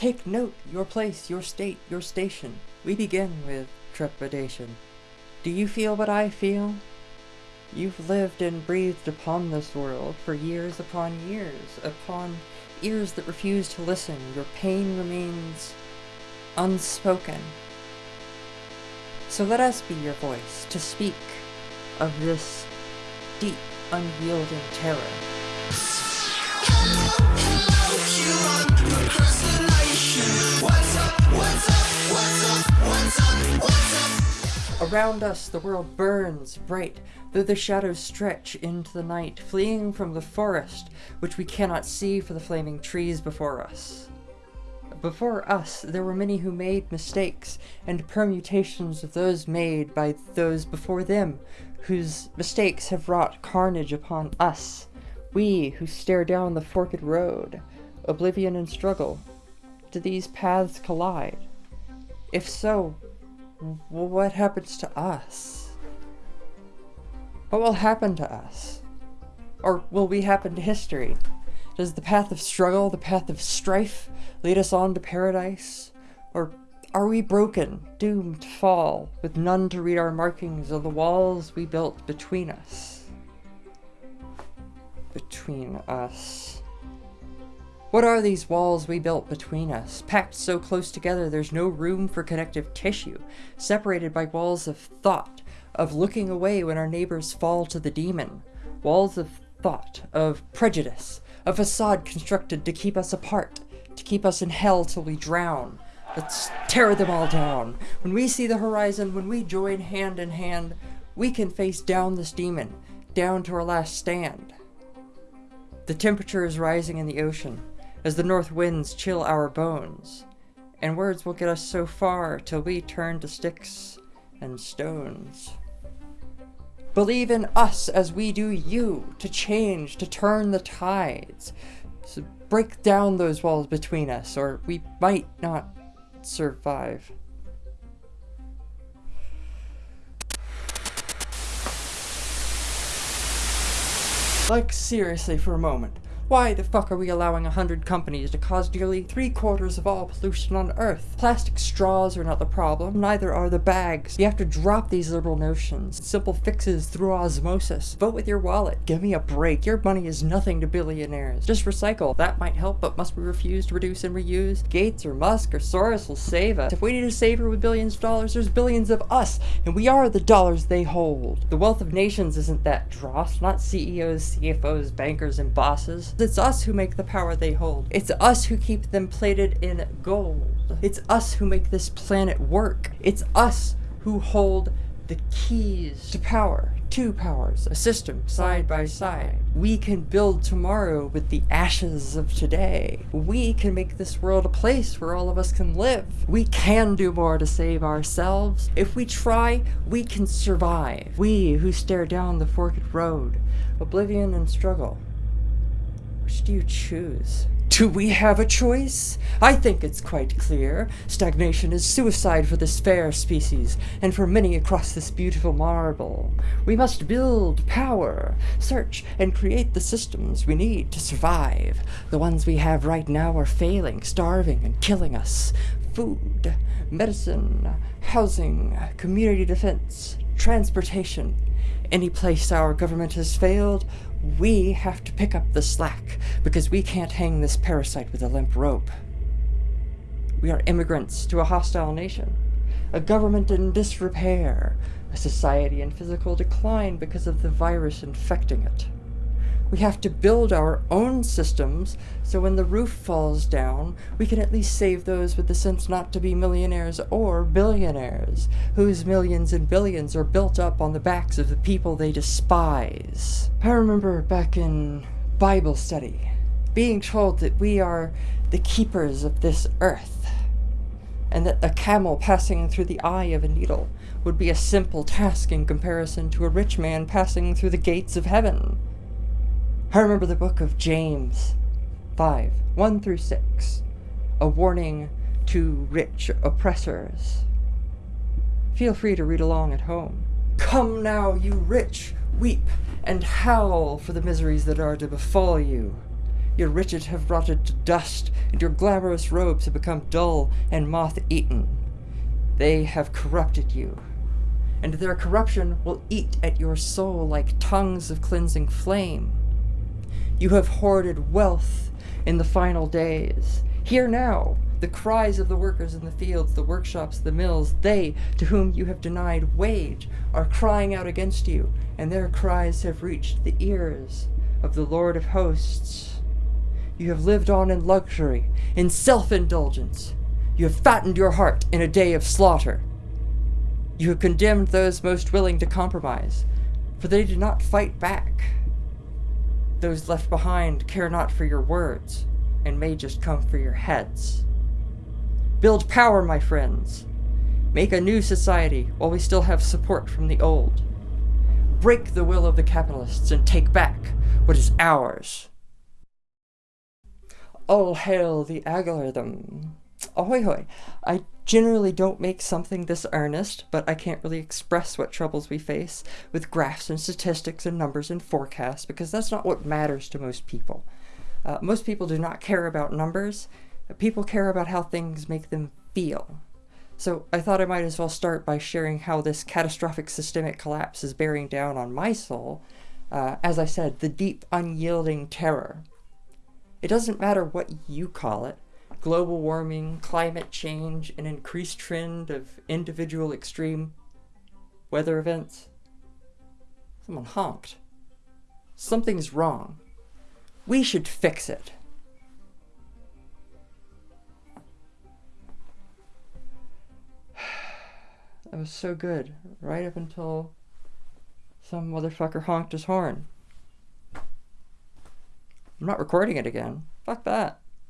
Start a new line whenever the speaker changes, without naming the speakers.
Take note, your place, your state, your station. We begin with trepidation. Do you feel what I feel? You've lived and breathed upon this world for years upon years, upon ears that refuse to listen. Your pain remains unspoken. So let us be your voice to speak of this deep, unyielding terror. Around us, the world burns bright, though the shadows stretch into the night, fleeing from the forest, which we cannot see for the flaming trees before us. Before us, there were many who made mistakes, and permutations of those made by those before them, whose mistakes have wrought carnage upon us, we who stare down the forked road, oblivion and struggle. Do these paths collide? If so, what happens to us? What will happen to us? Or will we happen to history? Does the path of struggle, the path of strife, lead us on to paradise? Or are we broken, doomed to fall, with none to read our markings of the walls we built between us? Between us. What are these walls we built between us, packed so close together there's no room for connective tissue, separated by walls of thought, of looking away when our neighbors fall to the demon, walls of thought, of prejudice, a facade constructed to keep us apart, to keep us in hell till we drown. Let's tear them all down. When we see the horizon, when we join hand in hand, we can face down this demon, down to our last stand. The temperature is rising in the ocean as the north winds chill our bones, and words will get us so far till we turn to sticks and stones. Believe in us as we do you, to change, to turn the tides. So break down those walls between us, or we might not survive. Like, seriously for a moment. Why the fuck are we allowing a hundred companies to cause nearly three quarters of all pollution on Earth? Plastic straws are not the problem, neither are the bags. You have to drop these liberal notions. Simple fixes through osmosis. Vote with your wallet. Give me a break. Your money is nothing to billionaires. Just recycle. That might help, but must we refuse to reduce and reuse? Gates or Musk or Soros will save us. If we need a savior with billions of dollars, there's billions of us, and we are the dollars they hold. The wealth of nations isn't that dross, not CEOs, CFOs, bankers, and bosses. It's us who make the power they hold. It's us who keep them plated in gold. It's us who make this planet work. It's us who hold the keys to power, two powers, a system side by side. We can build tomorrow with the ashes of today. We can make this world a place where all of us can live. We can do more to save ourselves. If we try, we can survive. We who stare down the forked road, oblivion and struggle. Do you choose? Do we have a choice? I think it's quite clear. Stagnation is suicide for this fair species, and for many across this beautiful marble. We must build power, search, and create the systems we need to survive. The ones we have right now are failing, starving, and killing us. Food, medicine, housing, community defense, transportation. Any place our government has failed, we have to pick up the slack because we can't hang this parasite with a limp rope. We are immigrants to a hostile nation, a government in disrepair, a society in physical decline because of the virus infecting it. We have to build our own systems so when the roof falls down, we can at least save those with the sense not to be millionaires or billionaires, whose millions and billions are built up on the backs of the people they despise. I remember back in Bible study, being told that we are the keepers of this earth, and that a camel passing through the eye of a needle would be a simple task in comparison to a rich man passing through the gates of heaven. I remember the book of James 5 1 through 6, a warning to rich oppressors. Feel free to read along at home. Come now, you rich, weep and howl for the miseries that are to befall you. Your riches have rotted to dust, and your glamorous robes have become dull and moth-eaten. They have corrupted you, and their corruption will eat at your soul like tongues of cleansing flame. You have hoarded wealth in the final days. Hear now the cries of the workers in the fields, the workshops, the mills. They, to whom you have denied wage, are crying out against you, and their cries have reached the ears of the Lord of hosts. You have lived on in luxury, in self-indulgence. You have fattened your heart in a day of slaughter. You have condemned those most willing to compromise, for they did not fight back. Those left behind care not for your words, and may just come for your heads. Build power, my friends. Make a new society while we still have support from the old. Break the will of the capitalists and take back what is ours. All hail the algorithm. Ahoy hoy. I generally don't make something this earnest, but I can't really express what troubles we face with graphs and statistics and numbers and forecasts because that's not what matters to most people. Uh, most people do not care about numbers people care about how things make them feel. So I thought I might as well start by sharing how this catastrophic systemic collapse is bearing down on my soul. Uh, as I said, the deep, unyielding terror. It doesn't matter what you call it. Global warming, climate change, an increased trend of individual extreme weather events. Someone honked. Something's wrong. We should fix it. That was so good. Right up until some motherfucker honked his horn. I'm not recording it again. Fuck that.